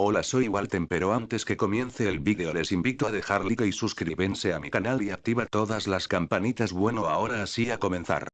Hola soy Walten pero antes que comience el vídeo les invito a dejar like y suscribense a mi canal y activa todas las campanitas bueno ahora así a comenzar.